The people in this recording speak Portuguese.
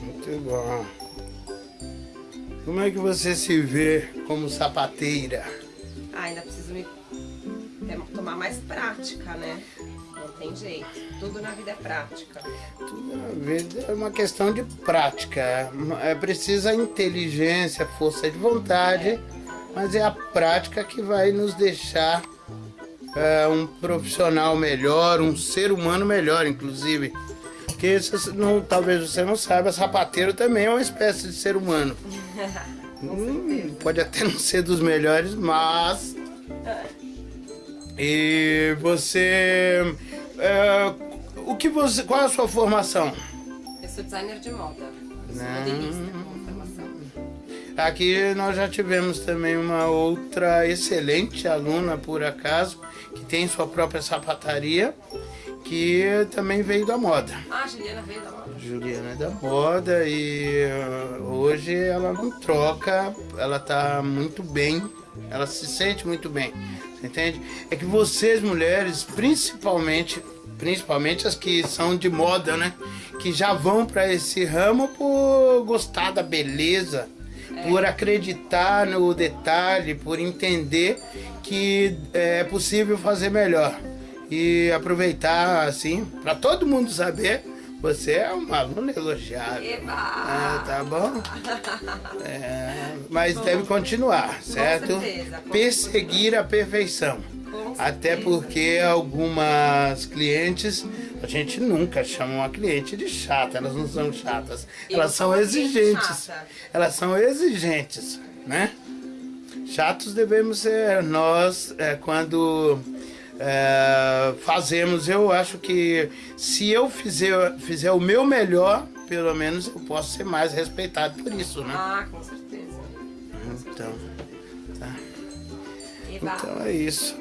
Muito bom. Como é que você se vê como sapateira? Ah, ainda preciso me é, tomar mais prática, né? Não tem jeito. Tudo na vida é prática. Tudo na vida é uma questão de prática. É precisa inteligência, força de vontade, é. mas é a prática que vai nos deixar é, um profissional melhor, um ser humano melhor, inclusive. Porque não, talvez você não saiba, sapateiro também é uma espécie de ser humano. hum, pode até não ser dos melhores, mas. E você. É, o que você. Qual é a sua formação? Eu sou designer de moda. Sou modelista com formação. Aqui nós já tivemos também uma outra excelente aluna, por acaso, que tem sua própria sapataria, que também veio da moda. Ah, Juliana veio da moda. Juliana é da moda e uh, hoje ela não troca, ela tá muito bem, ela se sente muito bem, você entende? É que vocês mulheres, principalmente, principalmente as que são de moda, né? Que já vão para esse ramo por gostar da beleza, por acreditar no detalhe, por entender que é possível fazer melhor e aproveitar assim para todo mundo saber você é uma aluna elogiável. Ah, tá bom? É, mas bom, deve continuar, certo? Com certeza, com Perseguir a perfeição. Até porque algumas clientes, a gente nunca chama uma cliente de chata, elas não são chatas. Eu elas são exigentes. Elas são exigentes, né? Chatos devemos ser nós é, quando é, fazemos. Eu acho que se eu fizer, fizer o meu melhor, pelo menos eu posso ser mais respeitado por isso, né? Ah, com certeza. Então, tá. Então é isso.